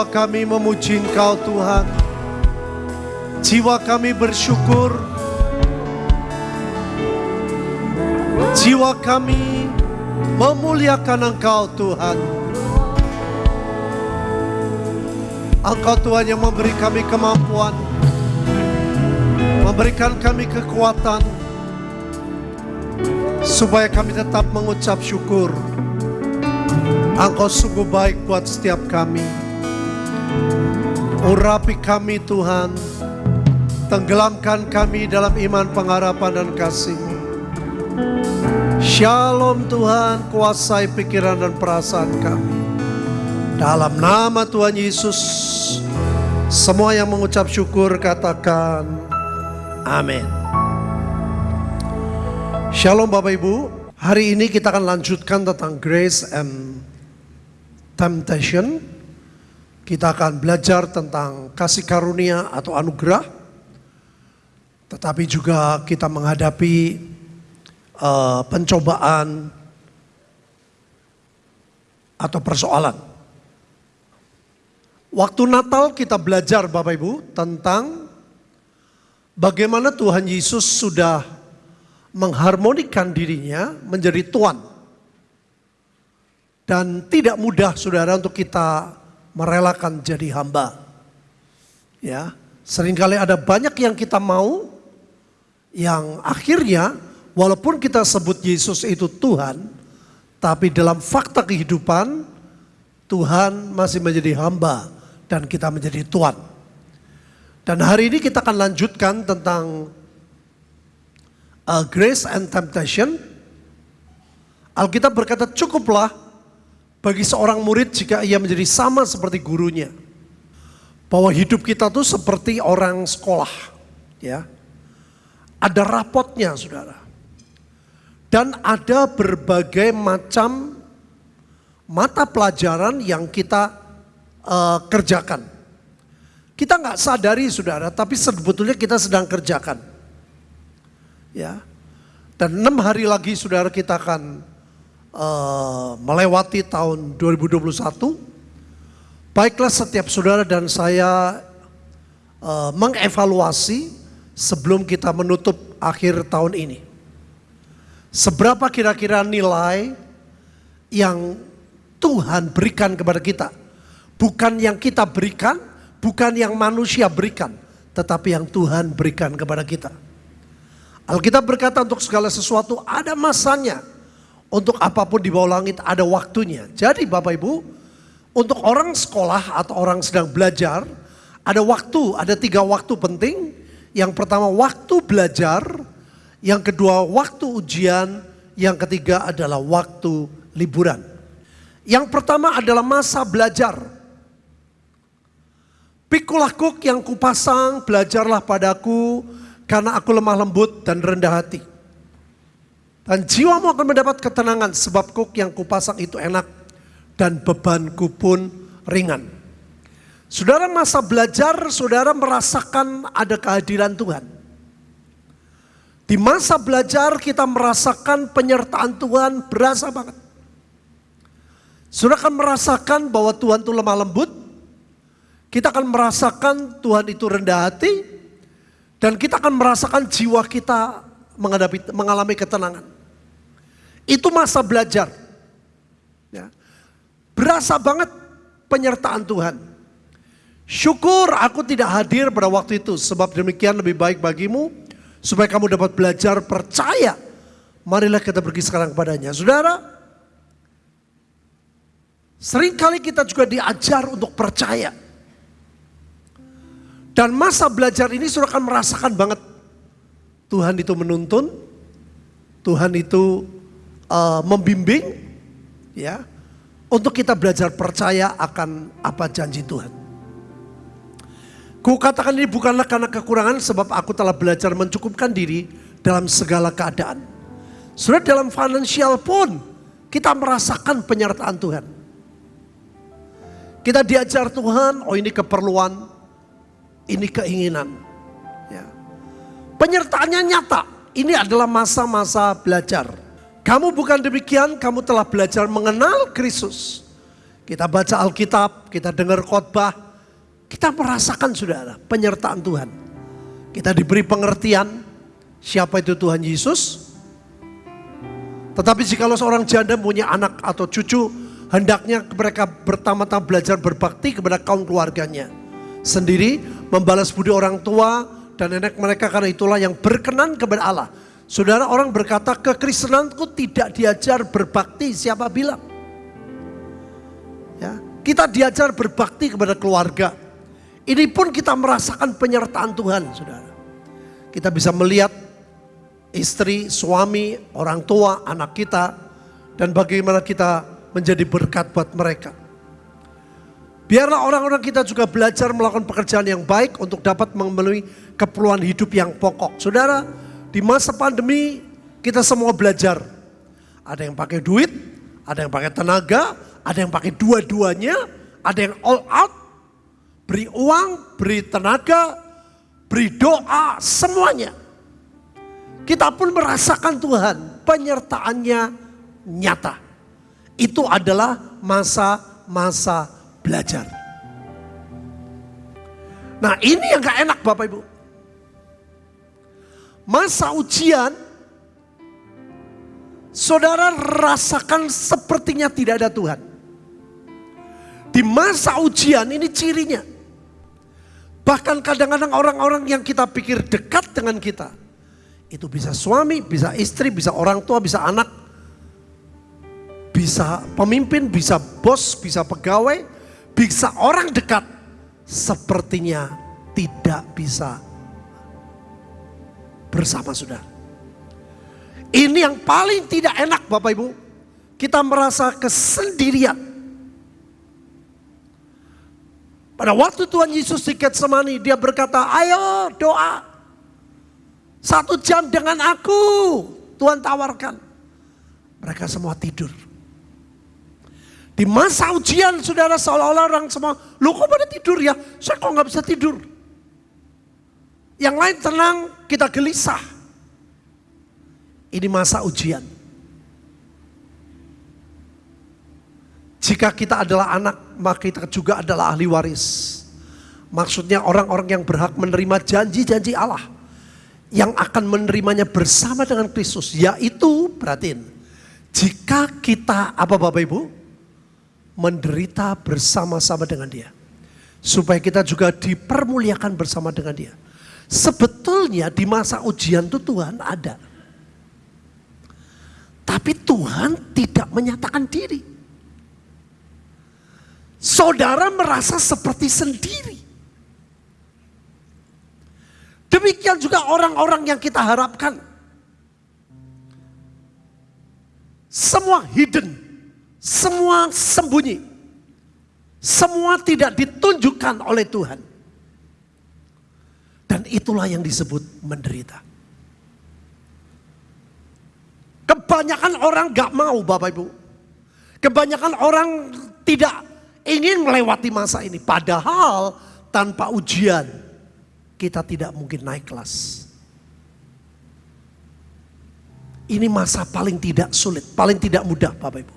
Jiwa kami memuji Engkau Tuhan. Jiwa kami bersyukur. Jiwa kami memuliakan Engkau Tuhan. Engkau Tuhan yang memberi kami kemampuan. Memberikan kami kekuatan. Supaya kami tetap mengucap syukur. Engkau sungguh baik buat setiap kami. Urapi kami Tuhan. Tenggelamkan kami dalam iman pengharapan dan kasih. Shalom Tuhan, kuasai pikiran dan perasaan kami. Dalam nama Tuhan Yesus, semua yang mengucap syukur katakan amin. Shalom Bapak Ibu, hari ini kita akan lanjutkan tentang grace and temptation. Kita akan belajar tentang kasih karunia atau anugerah. Tetapi juga kita menghadapi uh, pencobaan atau persoalan. Waktu Natal kita belajar Bapak Ibu tentang bagaimana Tuhan Yesus sudah mengharmonikan dirinya menjadi Tuhan. Dan tidak mudah saudara untuk kita merelakan jadi hamba. Ya, sering kali ada banyak yang kita mau yang akhirnya walaupun kita sebut Yesus itu Tuhan, tapi dalam fakta kehidupan Tuhan masih menjadi hamba dan kita menjadi Tuhan. Dan hari ini kita akan lanjutkan tentang uh, grace and temptation. Alkitab berkata cukuplah bagi seorang murid jika ia menjadi sama seperti gurunya. Bahwa hidup kita tuh seperti orang sekolah. ya Ada rapotnya saudara. Dan ada berbagai macam mata pelajaran yang kita uh, kerjakan. Kita nggak sadari saudara, tapi sebetulnya kita sedang kerjakan. Ya, dan enam hari lagi saudara kita akan uh, melewati tahun 2021, baiklah setiap saudara dan saya uh, mengevaluasi sebelum kita menutup akhir tahun ini. Seberapa kira-kira nilai yang Tuhan berikan kepada kita. Bukan yang kita berikan, bukan yang manusia berikan. Tetapi yang Tuhan berikan kepada kita. Alkitab berkata untuk segala sesuatu ada masanya untuk apa pun di bawah langit ada waktunya. Jadi Bapak Ibu, untuk orang sekolah atau orang sedang belajar, ada waktu, ada tiga waktu penting. Yang pertama waktu belajar, yang kedua waktu ujian, yang ketiga adalah waktu liburan. Yang pertama adalah masa belajar. Pikulah kuk yang kupasang, belajarlah padaku, karena aku lemah lembut dan rendah hati dan jiwamu akan mendapat ketenangan sebab kuk yang kupasang itu enak dan bebanku pun ringan. Saudara masa belajar, saudara merasakan ada kehadiran Tuhan. Di masa belajar kita merasakan penyertaan Tuhan berasa banget. Saudara akan merasakan bahwa Tuhan itu lemah lembut. Kita akan merasakan Tuhan itu rendah hati. Dan kita akan merasakan jiwa kita mengalami ketenangan. Itu masa belajar. Ya. Berasa banget penyertaan Tuhan. Syukur aku tidak hadir pada waktu itu. Sebab demikian lebih baik bagimu. Supaya kamu dapat belajar percaya. Marilah kita pergi sekarang kepadanya. Saudara. Seringkali kita juga diajar untuk percaya. Dan masa belajar ini sudah akan merasakan banget. Tuhan itu menuntun. Tuhan itu uh, membimbing ya untuk kita belajar percaya akan apa janji Tuhan. Ku katakan ini bukanlah karena kekurangan sebab aku telah belajar mencukupkan diri dalam segala keadaan. Sudah dalam finansial pun kita merasakan penyertaan Tuhan. Kita diajar Tuhan, oh ini keperluan, ini keinginan. Ya. Penyertaannya nyata, ini adalah masa-masa belajar. Kamu bukan demikian, kamu telah belajar mengenal Kristus. kita baca Alkitab, kita dengar khotbah, kita merasakan saudara penyertaan Tuhan. Kita diberi pengertian siapa itu Tuhan Yesus. Tetapi jika seorang janda punya anak atau cucu, hendaknya mereka pertama-tama belajar berbakti kepada kaum keluarganya. Sendiri membalas budi orang tua dan nenek mereka karena itulah yang berkenan kepada Allah. Saudara orang berkata kekristenanku tidak diajar berbakti siapa bilang. Ya, kita diajar berbakti kepada keluarga. Ini pun kita merasakan penyertaan Tuhan, saudara. Kita bisa melihat istri, suami, orang tua, anak kita, dan bagaimana kita menjadi berkat buat mereka. Biarlah orang-orang kita juga belajar melakukan pekerjaan yang baik untuk dapat memenuhi keperluan hidup yang pokok. Saudara, di masa pandemi kita semua belajar. Ada yang pakai duit, ada yang pakai tenaga, ada yang pakai dua-duanya, ada yang all out, beri uang, beri tenaga, beri doa, semuanya. Kita pun merasakan Tuhan, penyertaannya nyata. Itu adalah masa-masa belajar. Nah ini yang gak enak Bapak Ibu. Masa ujian saudara rasakan sepertinya tidak ada Tuhan. Di masa ujian ini cirinya. Bahkan kadang-kadang orang-orang yang kita pikir dekat dengan kita. Itu bisa suami, bisa istri, bisa orang tua, bisa anak. Bisa pemimpin, bisa bos, bisa pegawai, bisa orang dekat. Sepertinya tidak bisa bersama saudara. Ini yang paling tidak enak Bapak Ibu. Kita merasa kesendirian. Pada waktu Tuhan Yesus di Getsemani, dia berkata, ayo doa. Satu jam dengan aku, Tuhan tawarkan. Mereka semua tidur. Di masa ujian saudara seolah-olah orang semua, lu kok pada tidur ya? Saya kok nggak bisa tidur. Yang lain tenang, kita gelisah. Ini masa ujian. Jika kita adalah anak, maka kita juga adalah ahli waris. Maksudnya orang-orang yang berhak menerima janji-janji Allah. Yang akan menerimanya bersama dengan Kristus. Yaitu, perhatiin. Jika kita, apa Bapak Ibu? Menderita bersama-sama dengan dia. Supaya kita juga dipermuliakan bersama dengan dia. Sebetulnya di masa ujian itu Tuhan ada. Tapi Tuhan tidak menyatakan diri. Saudara merasa seperti sendiri. Demikian juga orang-orang yang kita harapkan. Semua hidden, semua sembunyi. Semua tidak ditunjukkan oleh Tuhan. Dan itulah yang disebut menderita. Kebanyakan orang gak mau Bapak Ibu. Kebanyakan orang tidak ingin melewati masa ini. Padahal tanpa ujian kita tidak mungkin naik kelas. Ini masa paling tidak sulit, paling tidak mudah Bapak Ibu.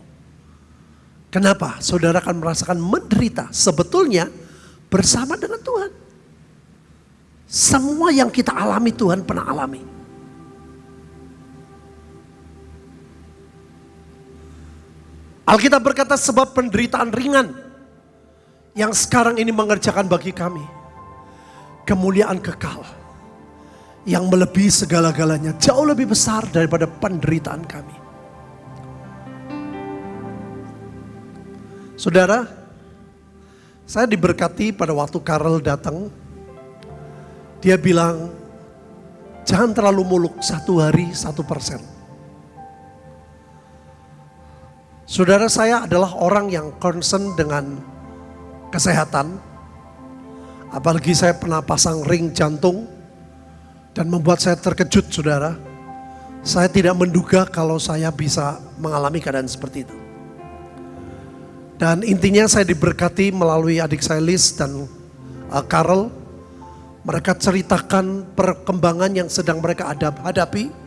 Kenapa? Saudara akan merasakan menderita sebetulnya bersama dengan Tuhan. Semua yang kita alami Tuhan pernah alami. Alkitab berkata sebab penderitaan ringan yang sekarang ini mengerjakan bagi kami kemuliaan kekal yang melebihi segala-galanya jauh lebih besar daripada penderitaan kami. Saudara, saya diberkati pada waktu Karel datang. Dia bilang, jangan terlalu muluk satu hari satu persen. Saudara saya adalah orang yang concern dengan kesehatan. Apalagi saya pernah pasang ring jantung dan membuat saya terkejut saudara. Saya tidak menduga kalau saya bisa mengalami keadaan seperti itu. Dan intinya saya diberkati melalui adik saya Liz dan uh. Mereka ceritakan perkembangan yang sedang mereka hadapi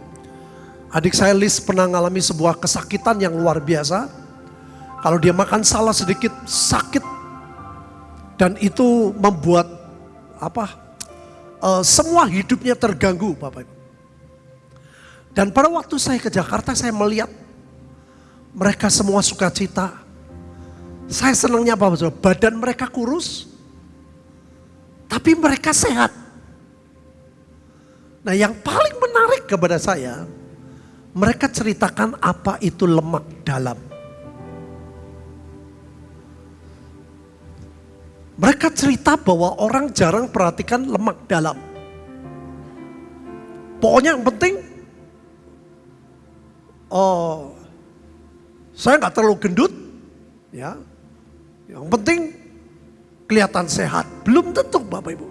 Adik saya Liz pernah mengalami sebuah kesakitan yang luar biasa. Kalau dia makan salah sedikit sakit dan itu membuat apa? Uh, semua hidupnya terganggu, Bapak Ibu. Dan pada waktu saya ke Jakarta saya melihat mereka semua sukacita. Saya senangnya apa? Badan mereka kurus, tapi mereka sehat. Nah yang paling menarik kepada saya, mereka ceritakan apa itu lemak dalam. Mereka cerita bahwa orang jarang perhatikan lemak dalam. Pokoknya yang penting, oh, saya nggak terlalu gendut, ya. Yang penting kelihatan sehat. Belum tentu Bapak Ibu.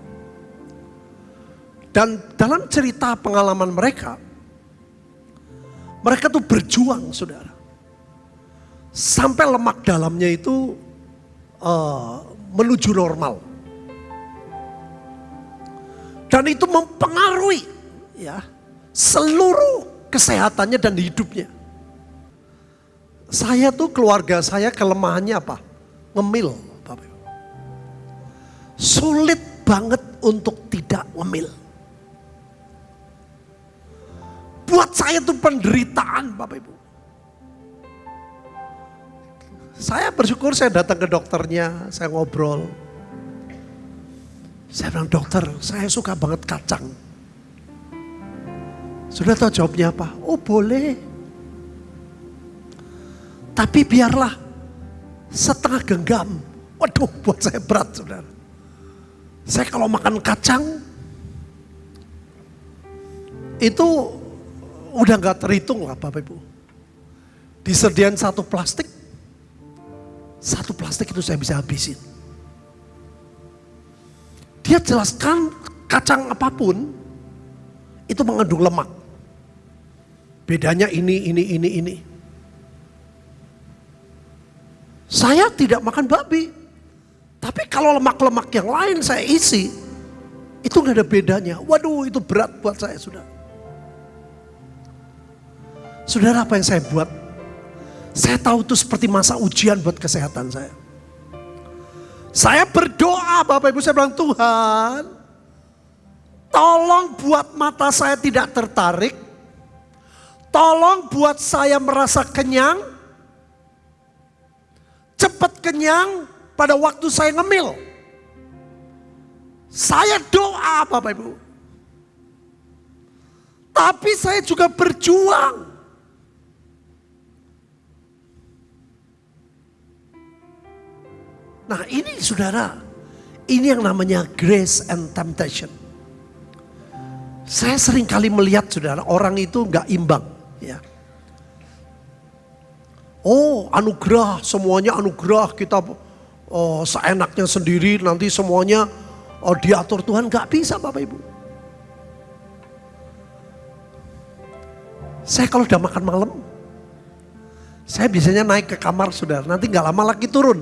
Dan dalam cerita pengalaman mereka, mereka tuh berjuang saudara. Sampai lemak dalamnya itu uh, menuju normal. Dan itu mempengaruhi ya seluruh kesehatannya dan hidupnya. Saya tuh keluarga saya kelemahannya apa? Ngemil, Sulit banget untuk tidak ngemil. Buat saya tuh penderitaan Bapak Ibu. Saya bersyukur saya datang ke dokternya, saya ngobrol. Saya bilang, dokter saya suka banget kacang. Sudah tahu jawabnya apa? Oh boleh. Tapi biarlah setengah genggam. Waduh buat saya berat saudara. Saya kalau makan kacang, itu udah gak terhitung lah Bapak Ibu. Disediain satu plastik, satu plastik itu saya bisa habisin. Dia jelaskan kacang apa pun itu mengandung lemak. Bedanya ini, ini, ini, ini. Saya tidak makan babi. Tapi kalau lemak-lemak yang lain saya isi, itu nggak ada bedanya. Waduh itu berat buat saya sudah. Saudara apa yang saya buat? Saya tahu itu seperti masa ujian buat kesehatan saya. Saya berdoa Bapak Ibu saya bilang Tuhan tolong buat mata saya tidak tertarik. Tolong buat saya merasa kenyang. Cepat kenyang pada waktu saya ngemil. Saya doa Bapak Ibu. Tapi saya juga berjuang Nah ini saudara, ini yang namanya grace and temptation. Saya sering kali melihat saudara, orang itu nggak imbang. ya. Oh anugerah, semuanya anugerah kita oh, seenaknya sendiri nanti semuanya oh, diatur Tuhan. Nggak bisa Bapak Ibu. Saya kalau udah makan malam, saya biasanya naik ke kamar saudara, nanti nggak lama lagi turun.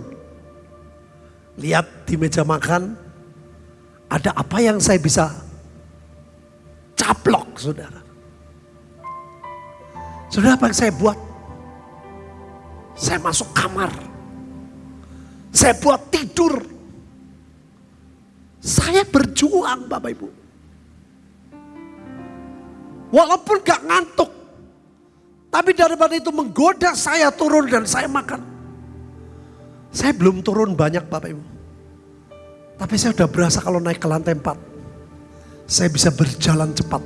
Lihat di meja makan, ada apa yang saya bisa caplok saudara. Saudara apa yang saya buat? Saya masuk kamar. Saya buat tidur. Saya berjuang Bapak Ibu. Walaupun gak ngantuk. Tapi daripada itu menggoda saya turun dan saya makan. Saya belum turun banyak Bapak Ibu. Tapi saya sudah berasa kalau naik ke lantai 4. Saya bisa berjalan cepat.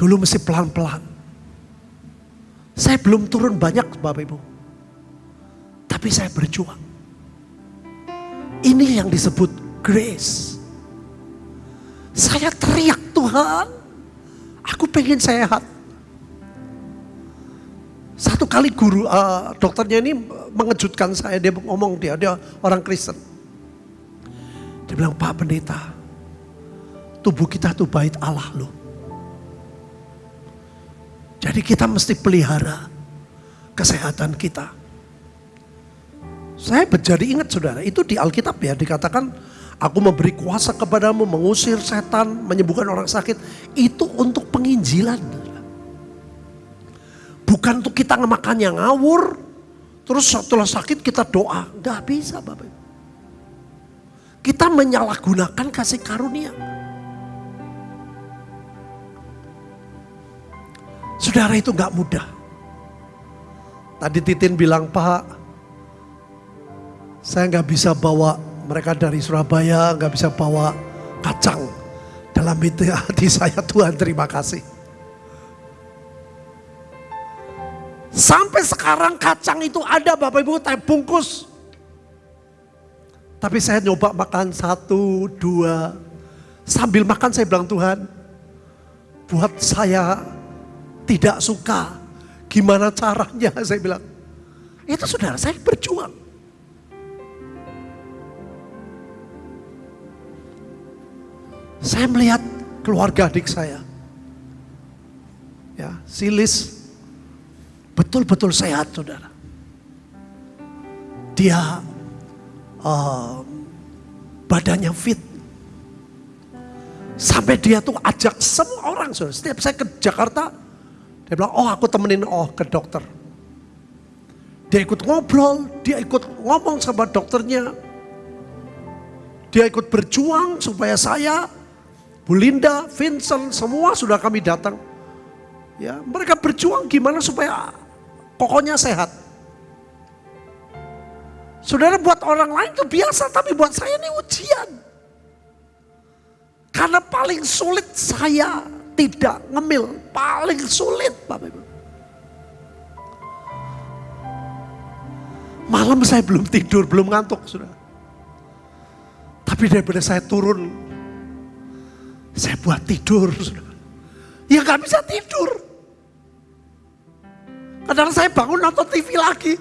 Dulu mesti pelan-pelan. Saya belum turun banyak Bapak Ibu. Tapi saya berjuang. Ini yang disebut grace. Saya teriak Tuhan. Aku pengen sehat. Satu kali guru uh, dokternya ini mengejutkan saya. Dia ngomong dia, dia orang Kristen. Dia bilang, Pak Pendeta, tubuh kita tuh bait Allah loh. Jadi kita mesti pelihara kesehatan kita. Saya menjadi ingat saudara, itu di Alkitab ya dikatakan aku memberi kuasa kepadamu mengusir setan, menyembuhkan orang sakit. Itu untuk penginjilan. Bukan untuk kita ngemakan yang ngawur, Terus setelah sakit kita doa. Nggak bisa Bapak Ibu. Kita menyalahgunakan kasih karunia. Saudara itu nggak mudah. Tadi Titin bilang, Pak, saya nggak bisa bawa mereka dari Surabaya, nggak bisa bawa kacang. Dalam itu hati saya, Tuhan terima kasih. Sampai sekarang kacang itu ada Bapak Ibu, tapi bungkus. Tapi saya nyoba makan satu, dua. Sambil makan saya bilang Tuhan, buat saya tidak suka. Gimana caranya saya bilang. Itu saudara saya berjuang. Saya melihat keluarga adik saya. Ya, Silis betul-betul sehat saudara. Dia uh, badannya fit. Sampai dia tuh ajak semua orang. Saudara. Setiap saya ke Jakarta, dia bilang, oh aku temenin oh ke dokter. Dia ikut ngobrol, dia ikut ngomong sama dokternya. Dia ikut berjuang supaya saya, Bu Linda, Vincent, semua sudah kami datang. Ya, mereka berjuang gimana supaya pokoknya sehat. Saudara buat orang lain itu biasa, tapi buat saya ini ujian. Karena paling sulit saya tidak ngemil, paling sulit Bapak Ibu. Malam saya belum tidur, belum ngantuk sudah. Tapi daripada saya turun, saya buat tidur. Ya gak bisa tidur. Kadang saya bangun nonton TV lagi.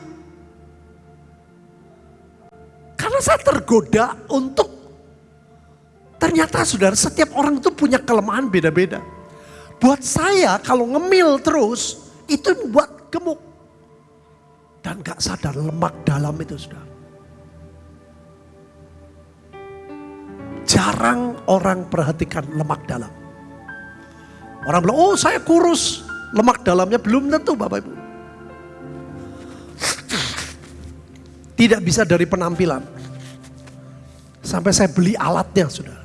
Karena saya tergoda untuk ternyata saudara setiap orang itu punya kelemahan beda-beda. Buat saya kalau ngemil terus itu buat gemuk. Dan gak sadar lemak dalam itu saudara. Jarang orang perhatikan lemak dalam. Orang bilang, oh saya kurus. Lemak dalamnya belum tentu Bapak Ibu. Tidak bisa dari penampilan. Sampai saya beli alatnya sudah.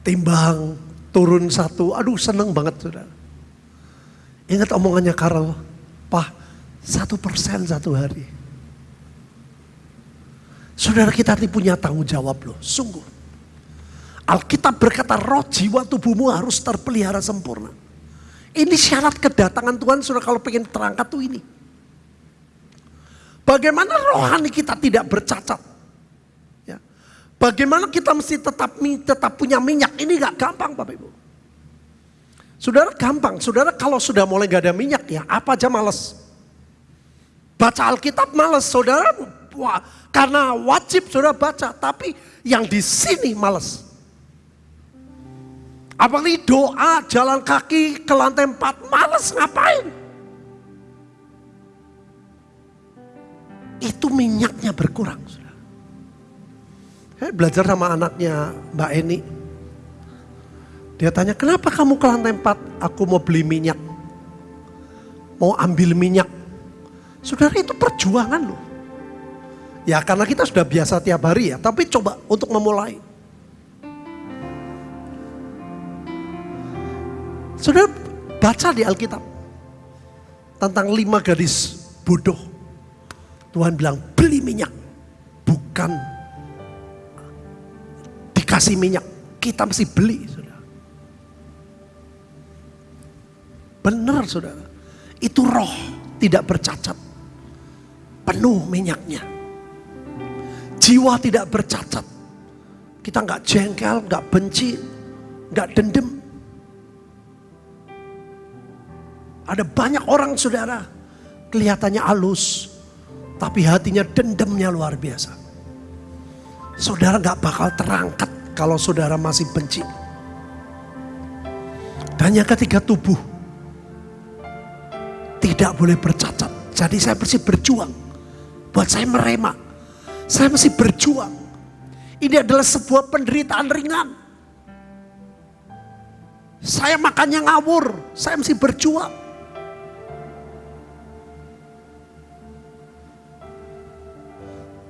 Timbang, turun satu, aduh seneng banget sudah. Ingat omongannya Karel, Pak, satu persen satu hari. Saudara kita ini punya tanggung jawab loh, sungguh. Alkitab berkata roh jiwa tubuhmu harus terpelihara sempurna. Ini syarat kedatangan Tuhan sudah kalau pengen terangkat tuh ini. Bagaimana rohani kita tidak bercacat? Ya. Bagaimana kita mesti tetap tetap punya minyak? Ini gak gampang Bapak Ibu. Saudara gampang, saudara kalau sudah mulai gak ada minyak ya apa aja males. Baca Alkitab males, saudara wah, karena wajib saudara baca, tapi yang di sini males. Apalagi doa, jalan kaki ke lantai empat, males ngapain? itu minyaknya berkurang. Saya belajar sama anaknya Mbak Eni. Dia tanya, kenapa kamu ke lantai 4? Aku mau beli minyak. Mau ambil minyak. Saudara itu perjuangan loh. Ya karena kita sudah biasa tiap hari ya. Tapi coba untuk memulai. Saudara baca di Alkitab. Tentang lima gadis bodoh Tuhan bilang beli minyak. Bukan dikasih minyak. Kita mesti beli. Saudara. Benar saudara. Itu roh tidak bercacat. Penuh minyaknya. Jiwa tidak bercacat. Kita nggak jengkel, nggak benci, nggak dendam. Ada banyak orang saudara kelihatannya halus, tapi hatinya dendamnya luar biasa. Saudara gak bakal terangkat kalau saudara masih benci. Dan yang ketiga tubuh. Tidak boleh bercacat. Jadi saya mesti berjuang. Buat saya merema. Saya masih berjuang. Ini adalah sebuah penderitaan ringan. Saya makannya ngawur, saya masih berjuang.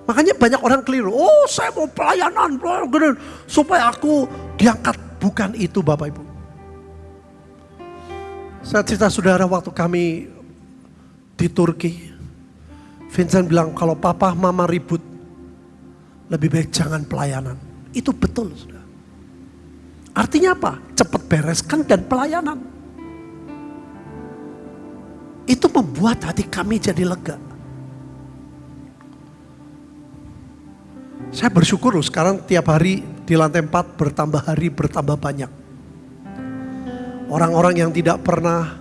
Makanya banyak orang keliru. Oh, saya mau pelayanan supaya aku diangkat. Bukan itu, Bapak Ibu. Saya cerita saudara waktu kami di Turki. Vincent bilang kalau papa mama ribut lebih baik jangan pelayanan. Itu betul sudah. Artinya apa? Cepat bereskan dan pelayanan. Itu membuat hati kami jadi lega. Saya bersyukur loh sekarang tiap hari di lantai 4 bertambah hari bertambah banyak. Orang-orang yang tidak pernah,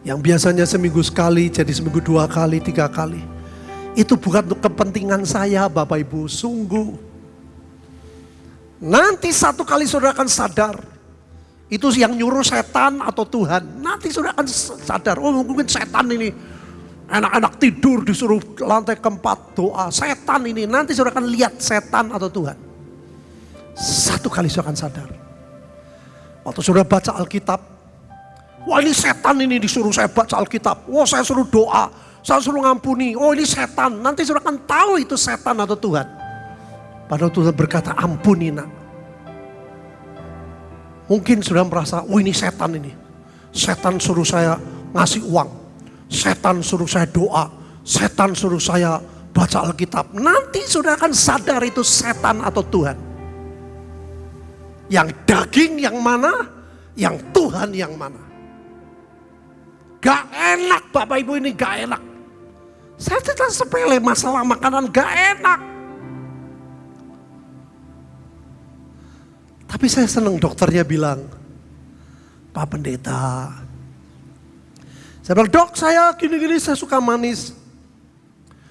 yang biasanya seminggu sekali jadi seminggu dua kali, tiga kali. Itu bukan untuk kepentingan saya Bapak Ibu, sungguh. Nanti satu kali saudara akan sadar, itu yang nyuruh setan atau Tuhan. Nanti saudara akan sadar, oh mungkin setan ini Anak-anak tidur disuruh lantai keempat doa. Setan ini nanti saudara akan lihat setan atau Tuhan. Satu kali saudara akan sadar. Waktu saudara baca Alkitab. Wah ini setan ini disuruh saya baca Alkitab. Wah saya suruh doa. Saya suruh ngampuni. Oh ini setan. Nanti saudara akan tahu itu setan atau Tuhan. Padahal Tuhan berkata ampuni nak. Mungkin sudah merasa, oh ini setan ini. Setan suruh saya ngasih uang setan suruh saya doa, setan suruh saya baca Alkitab. Nanti sudah akan sadar itu setan atau Tuhan. Yang daging yang mana, yang Tuhan yang mana. Gak enak Bapak Ibu ini gak enak. Saya tidak sepele masalah makanan gak enak. Tapi saya senang dokternya bilang, Pak Pendeta, saya bilang, dok saya gini-gini saya suka manis.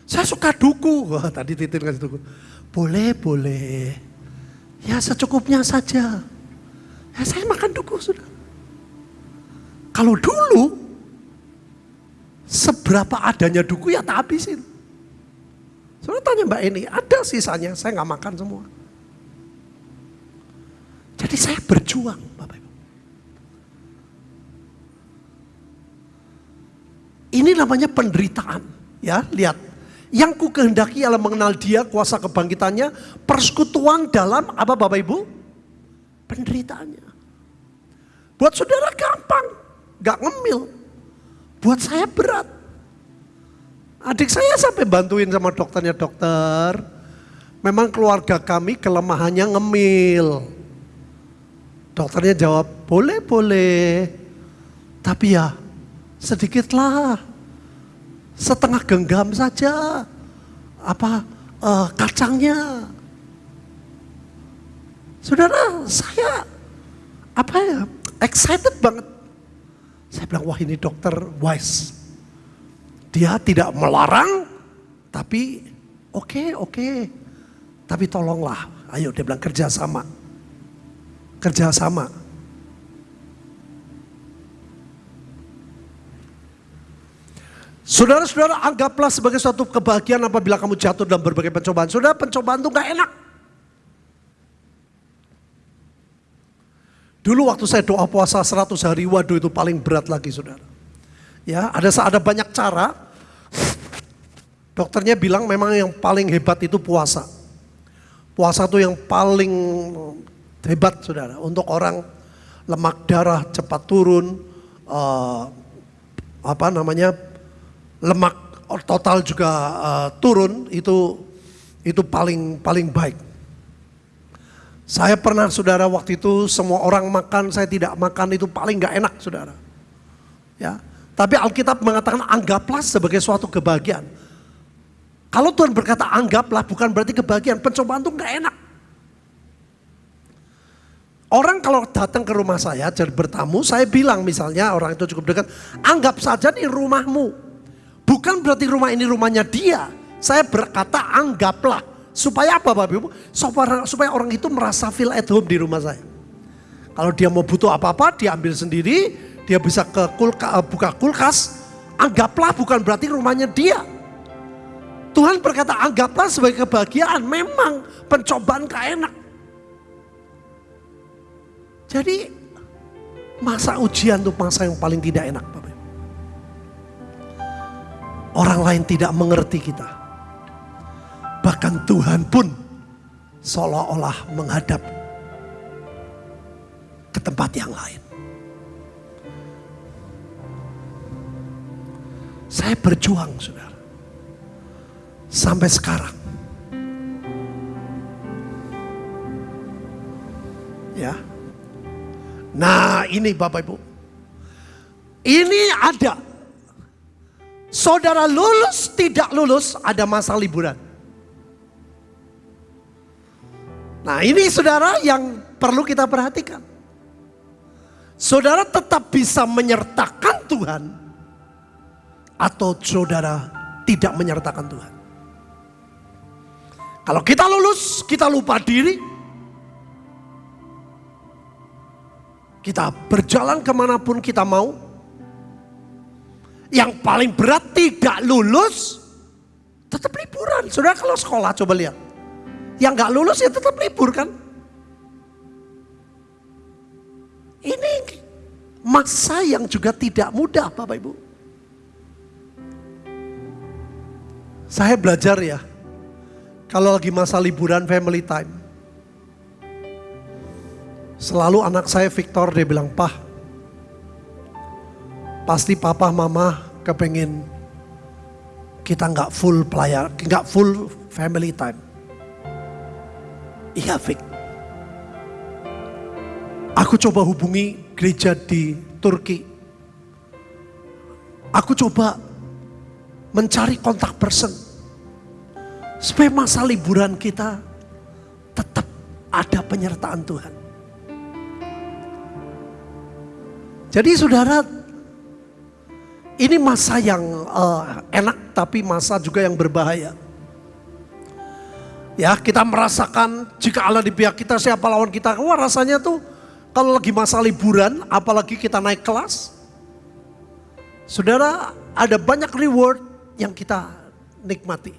Saya suka duku. Wah tadi titin kasih duku. Boleh, boleh. Ya secukupnya saja. Ya saya makan duku sudah. Kalau dulu, seberapa adanya duku ya tak habisin. Saya tanya Mbak Eni, ada sisanya, saya nggak makan semua. Jadi saya berjuang Bapak Ini namanya penderitaan. Ya, lihat. Yang ku kehendaki adalah mengenal dia, kuasa kebangkitannya, persekutuan dalam apa Bapak Ibu? Penderitaannya. Buat saudara gampang, gak ngemil. Buat saya berat. Adik saya sampai bantuin sama dokternya dokter. Memang keluarga kami kelemahannya ngemil. Dokternya jawab, boleh, boleh. Tapi ya sedikitlah setengah genggam saja apa uh, kacangnya saudara saya apa ya excited banget saya bilang wah ini dokter wise dia tidak melarang tapi oke okay, oke okay. tapi tolonglah ayo dia bilang kerjasama kerjasama Saudara-saudara anggaplah sebagai suatu kebahagiaan apabila kamu jatuh dalam berbagai pencobaan. Saudara pencobaan itu gak enak. Dulu waktu saya doa puasa 100 hari, waduh itu paling berat lagi saudara. Ya, ada ada banyak cara. Dokternya bilang memang yang paling hebat itu puasa. Puasa itu yang paling hebat saudara. Untuk orang lemak darah cepat turun, uh, apa namanya lemak total juga uh, turun itu itu paling paling baik. Saya pernah saudara waktu itu semua orang makan saya tidak makan itu paling nggak enak saudara. Ya, tapi Alkitab mengatakan anggaplah sebagai suatu kebahagiaan. Kalau Tuhan berkata anggaplah bukan berarti kebahagiaan, pencobaan itu nggak enak. Orang kalau datang ke rumah saya jadi bertamu, saya bilang misalnya orang itu cukup dekat, anggap saja nih rumahmu. Bukan berarti rumah ini rumahnya dia. Saya berkata anggaplah. Supaya apa Bapak Ibu? Supaya, orang itu merasa feel at home di rumah saya. Kalau dia mau butuh apa-apa, dia ambil sendiri. Dia bisa ke kulka, eh, buka kulkas. Anggaplah bukan berarti rumahnya dia. Tuhan berkata anggaplah sebagai kebahagiaan. Memang pencobaan gak enak. Jadi masa ujian itu masa yang paling tidak enak Bapak Orang lain tidak mengerti kita. Bahkan Tuhan pun seolah-olah menghadap ke tempat yang lain. Saya berjuang, saudara. Sampai sekarang. Ya. Nah ini Bapak Ibu. Ini ada. Saudara lulus, tidak lulus, ada masa liburan. Nah ini saudara yang perlu kita perhatikan. Saudara tetap bisa menyertakan Tuhan atau saudara tidak menyertakan Tuhan. Kalau kita lulus, kita lupa diri. Kita berjalan ke mana pun kita mau. Yang paling berat tidak lulus, tetap liburan. Saudara kalau sekolah coba lihat. Yang gak lulus ya tetap libur kan. Ini masa yang juga tidak mudah Bapak Ibu. Saya belajar ya, kalau lagi masa liburan family time. Selalu anak saya Victor dia bilang, Pah, pasti papa mama kepengen kita nggak full pelayar, nggak full family time. Iya Vic. Aku coba hubungi gereja di Turki. Aku coba mencari kontak person. Supaya masa liburan kita tetap ada penyertaan Tuhan. Jadi saudara, ini masa yang uh, enak tapi masa juga yang berbahaya. Ya kita merasakan jika Allah di pihak kita siapa lawan kita. Wah rasanya tuh kalau lagi masa liburan apalagi kita naik kelas. Saudara ada banyak reward yang kita nikmati.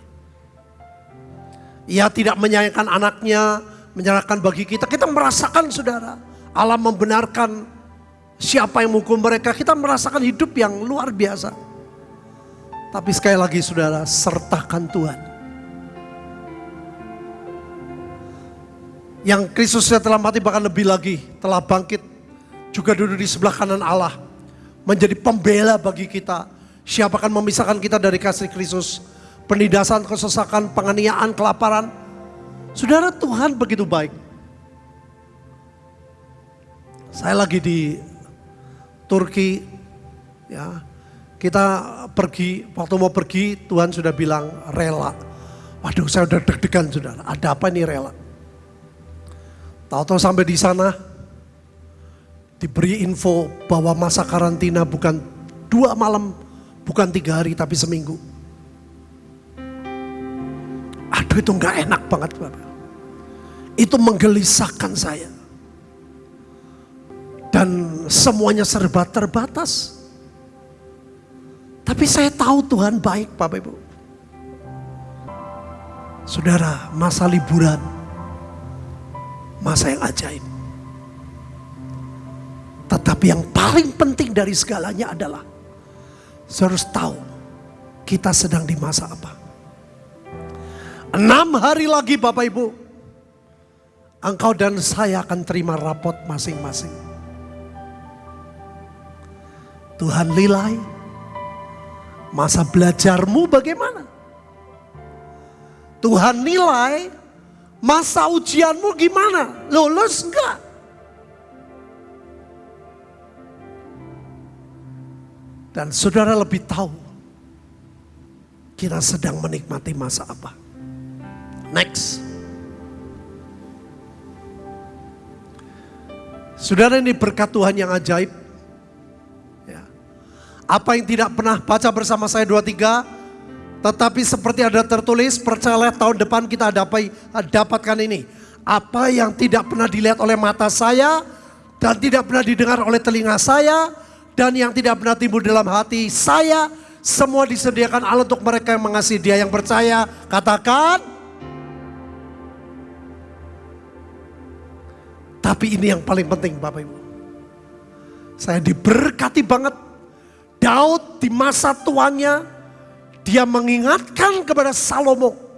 Ia tidak menyayangkan anaknya, menyerahkan bagi kita. Kita merasakan saudara, Allah membenarkan siapa yang menghukum mereka. Kita merasakan hidup yang luar biasa. Tapi sekali lagi saudara, sertakan Tuhan. Yang Kristus telah mati bahkan lebih lagi, telah bangkit. Juga duduk di sebelah kanan Allah. Menjadi pembela bagi kita Siapa akan memisahkan kita dari kasih Kristus? Penindasan, kesesakan, penganiayaan, kelaparan. Saudara Tuhan begitu baik. Saya lagi di Turki, ya kita pergi, waktu mau pergi Tuhan sudah bilang rela. Waduh saya udah deg-degan saudara, ada apa ini rela? Tahu-tahu sampai di sana diberi info bahwa masa karantina bukan dua malam Bukan tiga hari tapi seminggu. Aduh itu nggak enak banget Bapak. Itu menggelisahkan saya. Dan semuanya serba terbatas. Tapi saya tahu Tuhan baik Bapak Ibu. Saudara, masa liburan. Masa yang ajaib. Tetapi yang paling penting dari segalanya adalah saya harus tahu kita sedang di masa apa. Enam hari lagi Bapak Ibu. Engkau dan saya akan terima rapot masing-masing. Tuhan nilai masa belajarmu bagaimana? Tuhan nilai masa ujianmu gimana? Lulus enggak? Dan saudara lebih tahu kita sedang menikmati masa apa. Next. Saudara ini berkat Tuhan yang ajaib. Ya. Apa yang tidak pernah baca bersama saya dua tiga, tetapi seperti ada tertulis, percayalah tahun depan kita dapat dapatkan ini. Apa yang tidak pernah dilihat oleh mata saya dan tidak pernah didengar oleh telinga saya dan yang tidak pernah timbul dalam hati saya semua disediakan Allah untuk mereka yang mengasihi. Dia yang percaya katakan. Tapi ini yang paling penting Bapak Ibu. Saya diberkati banget. Daud di masa tuanya dia mengingatkan kepada Salomo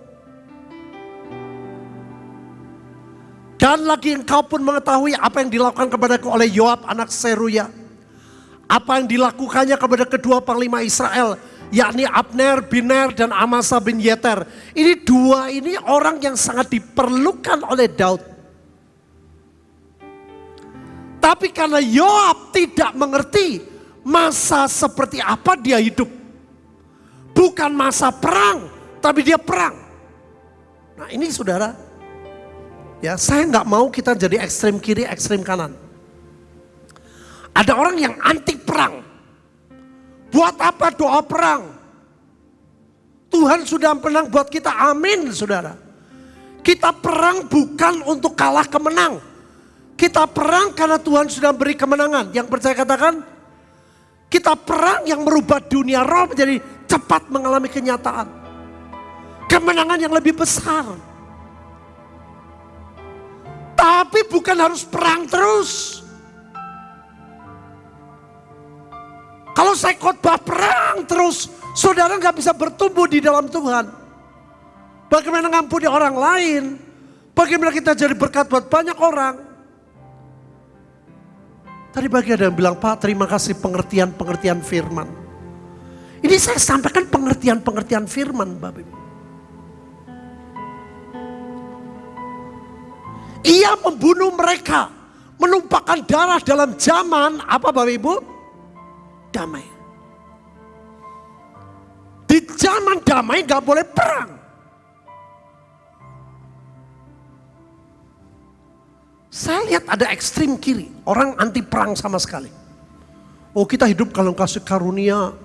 Dan lagi engkau pun mengetahui apa yang dilakukan kepadaku oleh Yoab anak Seruya. Apa yang dilakukannya kepada kedua panglima Israel. Yakni Abner, Biner, dan Amasa bin Yeter. Ini dua ini orang yang sangat diperlukan oleh Daud. Tapi karena Yoab tidak mengerti masa seperti apa dia hidup. Bukan masa perang, tapi dia perang. Nah ini saudara, Ya, saya nggak mau kita jadi ekstrem kiri, ekstrem kanan. Ada orang yang anti perang. Buat apa doa perang? Tuhan sudah menang buat kita, amin saudara. Kita perang bukan untuk kalah kemenang. Kita perang karena Tuhan sudah beri kemenangan. Yang percaya katakan, kita perang yang merubah dunia roh menjadi cepat mengalami kenyataan. Kemenangan yang lebih besar. Tapi bukan harus perang terus. Kalau saya khotbah perang terus, saudara nggak bisa bertumbuh di dalam Tuhan. Bagaimana ngampuni orang lain? Bagaimana kita jadi berkat buat banyak orang? Tadi bagi ada yang bilang, Pak terima kasih pengertian-pengertian firman. Ini saya sampaikan pengertian-pengertian firman Bapak Ibu. Ia membunuh mereka. Menumpahkan darah dalam zaman apa Bapak Ibu? Damai. Di zaman damai gak boleh perang. Saya lihat ada ekstrim kiri. Orang anti perang sama sekali. Oh kita hidup kalau kasih karunia.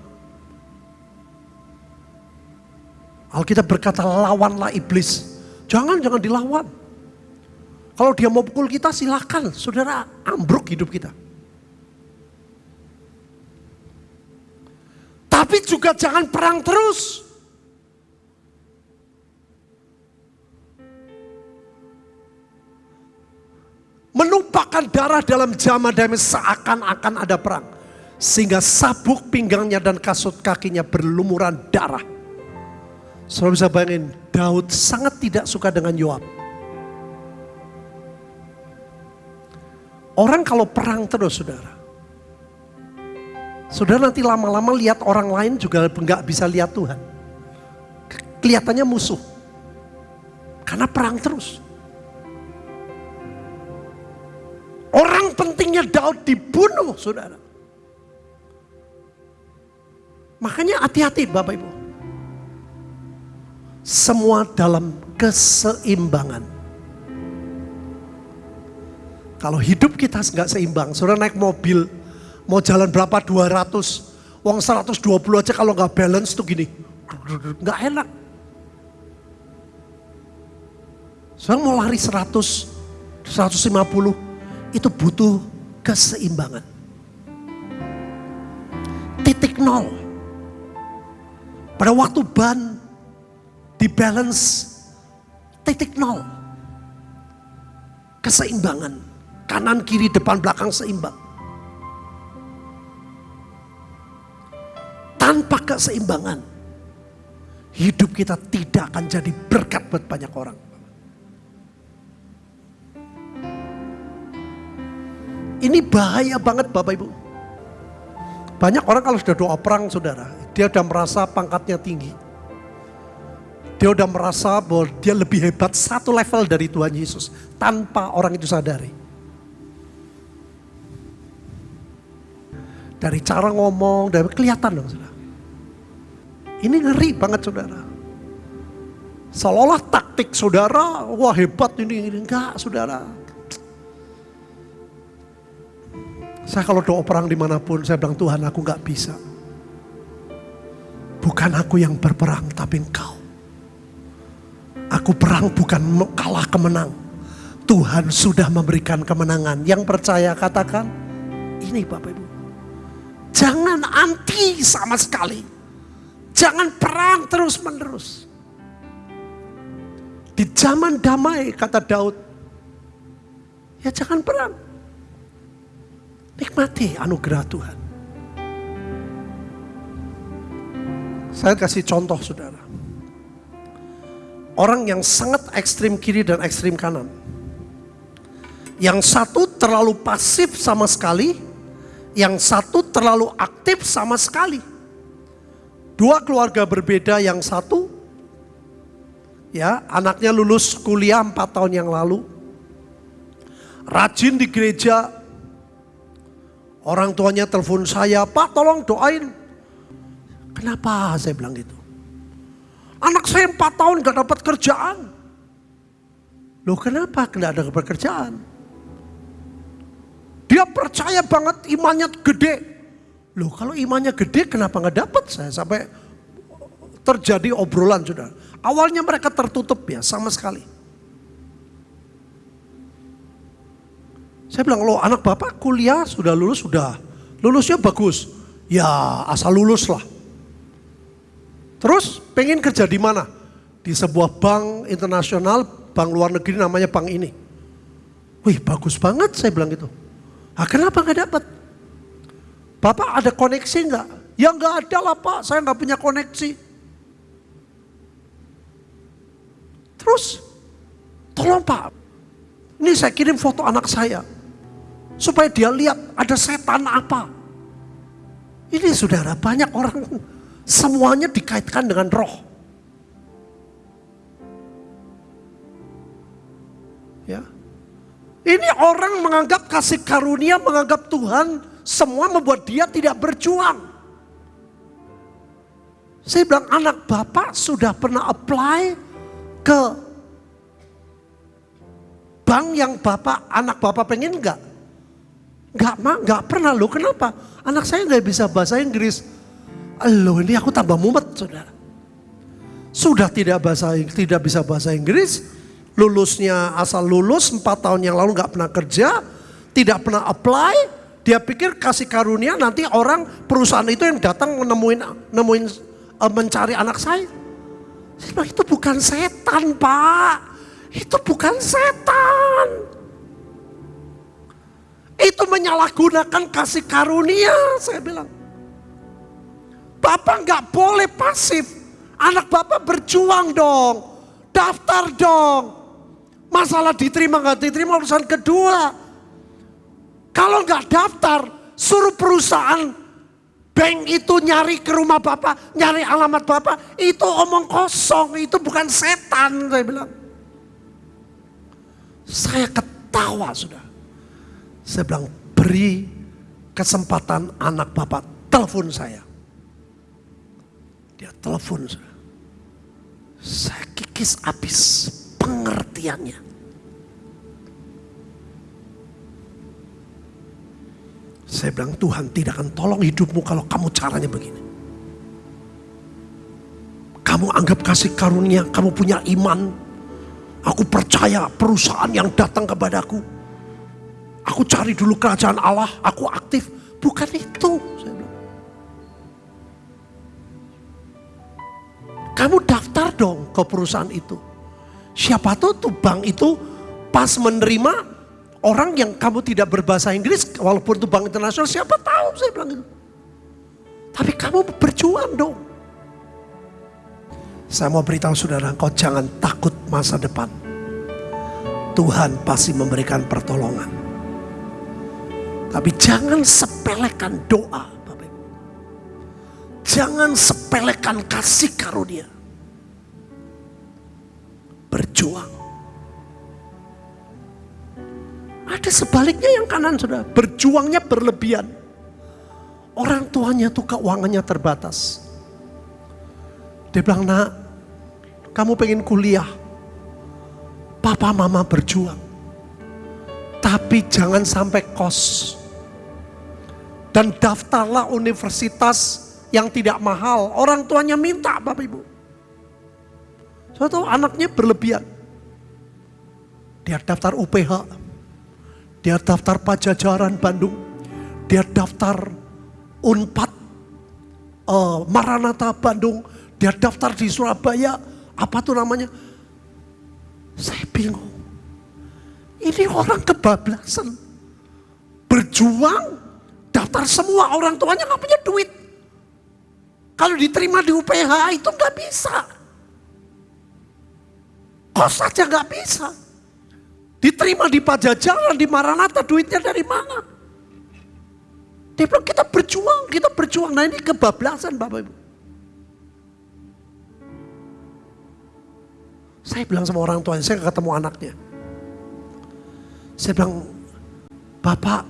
Alkitab berkata lawanlah iblis. Jangan, jangan dilawan. Kalau dia mau pukul kita silakan, saudara ambruk hidup kita. Tapi juga jangan perang terus. Menumpahkan darah dalam jama damai seakan-akan ada perang. Sehingga sabuk pinggangnya dan kasut kakinya berlumuran darah. Saudara bisa bayangin, Daud sangat tidak suka dengan Yoab. Orang kalau perang terus saudara. Saudara nanti lama-lama lihat orang lain juga nggak bisa lihat Tuhan. Kelihatannya musuh. Karena perang terus. Orang pentingnya Daud dibunuh saudara. Makanya hati-hati Bapak Ibu. Semua dalam keseimbangan. Kalau hidup kita nggak seimbang, saudara naik mobil, mau jalan berapa 200, uang 120 aja kalau nggak balance tuh gini, nggak enak. Saudara mau lari 100, 150, itu butuh keseimbangan. Titik nol. Pada waktu ban di balance titik nol. Keseimbangan. Kanan, kiri, depan, belakang seimbang. Tanpa keseimbangan, hidup kita tidak akan jadi berkat buat banyak orang. Ini bahaya banget Bapak Ibu. Banyak orang kalau sudah doa perang saudara, dia sudah merasa pangkatnya tinggi. Dia sudah merasa bahwa dia lebih hebat satu level dari Tuhan Yesus tanpa orang itu sadari. Dari cara ngomong, dari kelihatan dong saudara. Ini ngeri banget saudara. Seolah-olah taktik saudara, wah hebat ini, ini. Enggak saudara. Saya kalau doa perang di mana pun, saya bilang Tuhan aku nggak bisa. Bukan aku yang berperang, tapi engkau. Aku perang bukan kalah kemenang. Tuhan sudah memberikan kemenangan. Yang percaya katakan, ini Bapak Ibu. Jangan anti sama sekali. Jangan perang terus menerus. Di zaman damai kata Daud. Ya jangan perang. Nikmati anugerah Tuhan. Saya kasih contoh saudara. Orang yang sangat ekstrim kiri dan ekstrim kanan. Yang satu terlalu pasif sama sekali, yang satu terlalu aktif sama sekali. Dua keluarga berbeda, yang satu ya anaknya lulus kuliah empat tahun yang lalu, rajin di gereja, orang tuanya telepon saya, Pak tolong doain. Kenapa saya bilang gitu? Anak saya empat tahun gak dapat kerjaan. Loh kenapa gak ada pekerjaan? Dia percaya banget imannya gede. Loh kalau imannya gede kenapa nggak dapat saya sampai terjadi obrolan sudah. Awalnya mereka tertutup ya sama sekali. Saya bilang, lo anak bapak kuliah sudah lulus, sudah. Lulusnya bagus. Ya asal lulus lah. Terus pengen kerja di mana? Di sebuah bank internasional, bank luar negeri namanya bank ini. Wih bagus banget saya bilang gitu. Ah, kenapa nggak dapat? Bapak ada koneksi nggak? Ya nggak ada lah pak, saya nggak punya koneksi. Terus, tolong pak, ini saya kirim foto anak saya. Supaya dia lihat ada setan apa. Ini saudara, banyak orang semuanya dikaitkan dengan roh. Ya, ini orang menganggap kasih karunia, menganggap Tuhan semua membuat dia tidak berjuang. Saya bilang anak bapak sudah pernah apply ke bank yang bapak, anak bapak pengen enggak? Enggak, mak, enggak pernah lo. Kenapa? Anak saya enggak bisa bahasa Inggris. Loh ini aku tambah mumet saudara. Sudah tidak bahasa tidak bisa bahasa Inggris, lulusnya asal lulus 4 tahun yang lalu nggak pernah kerja, tidak pernah apply, dia pikir kasih karunia nanti orang perusahaan itu yang datang menemuin nemuin uh, mencari anak saya. Bilang itu bukan setan pak, itu bukan setan. Itu menyalahgunakan kasih karunia, saya bilang. Bapak nggak boleh pasif, anak bapak berjuang dong, daftar dong, Masalah diterima nggak diterima urusan kedua. Kalau nggak daftar, suruh perusahaan bank itu nyari ke rumah bapak, nyari alamat bapak, itu omong kosong, itu bukan setan, saya bilang. Saya ketawa sudah. Saya bilang beri kesempatan anak bapak telepon saya. Dia telepon. Saya kikis habis pengertiannya. Saya bilang Tuhan tidak akan tolong hidupmu kalau kamu caranya begini. Kamu anggap kasih karunia, kamu punya iman. Aku percaya perusahaan yang datang kepadaku. Aku cari dulu kerajaan Allah, aku aktif. Bukan itu. Kamu daftar dong ke perusahaan itu. Siapa tahu tuh bank itu pas menerima orang yang kamu tidak berbahasa Inggris, walaupun itu bank internasional, siapa tahu saya bilang itu. Tapi kamu berjuang dong. Saya mau beritahu saudara, kau jangan takut masa depan. Tuhan pasti memberikan pertolongan. Tapi jangan sepelekan doa. Jangan sepelekan kasih karunia berjuang. Ada sebaliknya yang kanan sudah, berjuangnya berlebihan. Orang tuanya tuh keuangannya terbatas. Dia bilang, nak, kamu pengen kuliah. Papa mama berjuang. Tapi jangan sampai kos. Dan daftarlah universitas yang tidak mahal. Orang tuanya minta Bapak Ibu. Saya tahu anaknya berlebihan. Dia daftar UPH, dia daftar Pajajaran Bandung, dia daftar Unpad, uh, Maranatha Bandung, dia daftar di Surabaya, apa tuh namanya? Saya bingung. Ini orang kebablasan. Berjuang, daftar semua orang tuanya nggak punya duit. Kalau diterima di UPH itu nggak bisa. Kos saja nggak bisa. Diterima di Pajajaran, di Maranatha, duitnya dari mana? Dia bilang kita berjuang, kita berjuang. Nah ini kebablasan Bapak Ibu. Saya bilang sama orang tua, saya ketemu anaknya. Saya bilang, Bapak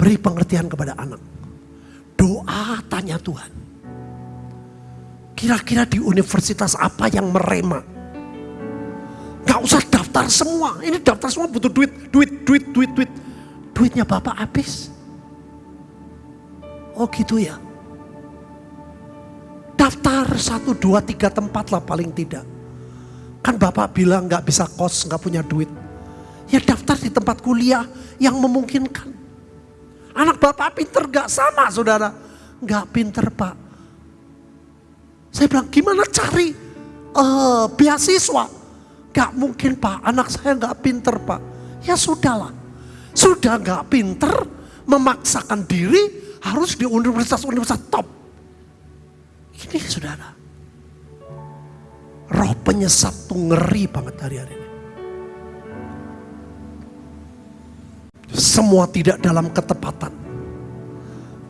beri pengertian kepada anak. Doa tanya Tuhan. Kira-kira di universitas apa yang merema? Gak usah daftar semua. Ini daftar semua butuh duit, duit, duit, duit, duit. Duitnya Bapak habis. Oh gitu ya. Daftar satu, dua, tiga tempat lah paling tidak. Kan Bapak bilang gak bisa kos, gak punya duit. Ya daftar di tempat kuliah yang memungkinkan. Anak Bapak pinter gak sama saudara. Gak pinter Pak. Saya bilang gimana cari uh, beasiswa? Gak mungkin pak, anak saya gak pinter pak. Ya sudahlah, sudah gak pinter, memaksakan diri harus di universitas-universitas top. Ini saudara, roh penyesat tuh ngeri banget hari-hari ini. Semua tidak dalam ketepatan.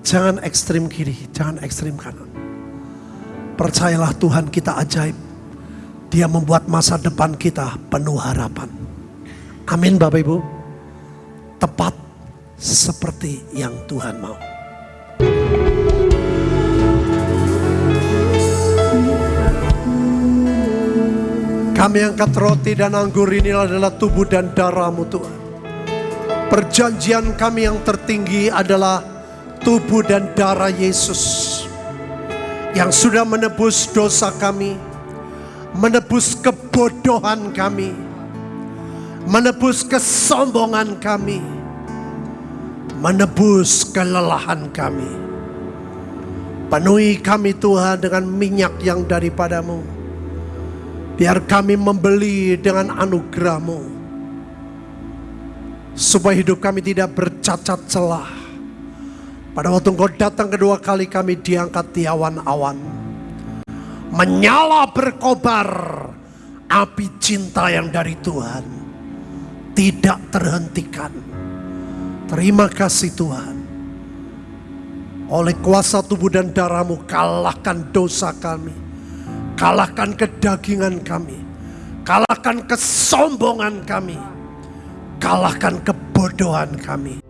Jangan ekstrim kiri, jangan ekstrim kanan. Percayalah Tuhan kita ajaib dia membuat masa depan kita penuh harapan. Amin Bapak Ibu. Tepat seperti yang Tuhan mau. Kami angkat roti dan anggur ini adalah tubuh dan darahmu Tuhan. Perjanjian kami yang tertinggi adalah tubuh dan darah Yesus. Yang sudah menebus dosa kami menebus kebodohan kami, menebus kesombongan kami, menebus kelelahan kami. Penuhi kami Tuhan dengan minyak yang daripadamu. Biar kami membeli dengan anugerahmu. Supaya hidup kami tidak bercacat celah. Pada waktu engkau datang kedua kali kami diangkat di awan-awan menyala berkobar api cinta yang dari Tuhan tidak terhentikan. Terima kasih Tuhan. Oleh kuasa tubuh dan darahmu kalahkan dosa kami. Kalahkan kedagingan kami. Kalahkan kesombongan kami. Kalahkan kebodohan kami.